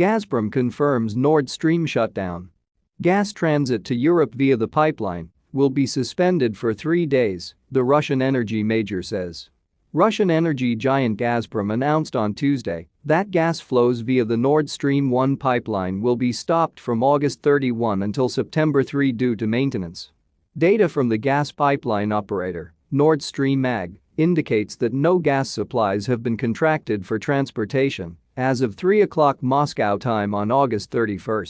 Gazprom confirms Nord Stream shutdown. Gas transit to Europe via the pipeline will be suspended for three days, the Russian energy major says. Russian energy giant Gazprom announced on Tuesday that gas flows via the Nord Stream 1 pipeline will be stopped from August 31 until September 3 due to maintenance. Data from the gas pipeline operator, Nord Stream AG, indicates that no gas supplies have been contracted for transportation as of 3 o'clock Moscow time on August 31.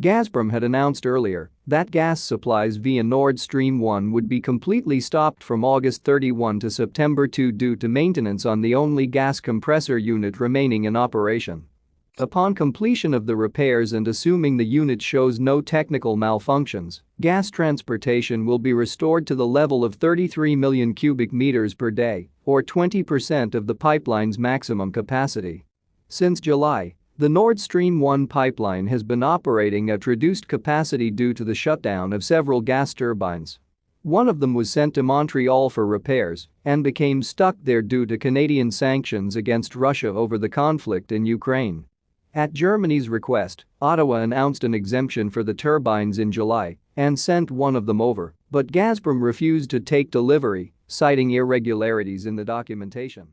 Gazprom had announced earlier that gas supplies via Nord Stream 1 would be completely stopped from August 31 to September 2 due to maintenance on the only gas compressor unit remaining in operation. Upon completion of the repairs and assuming the unit shows no technical malfunctions, gas transportation will be restored to the level of 33 million cubic meters per day, or 20% of the pipeline's maximum capacity. Since July, the Nord Stream 1 pipeline has been operating at reduced capacity due to the shutdown of several gas turbines. One of them was sent to Montreal for repairs and became stuck there due to Canadian sanctions against Russia over the conflict in Ukraine. At Germany's request, Ottawa announced an exemption for the turbines in July and sent one of them over, but Gazprom refused to take delivery, citing irregularities in the documentation.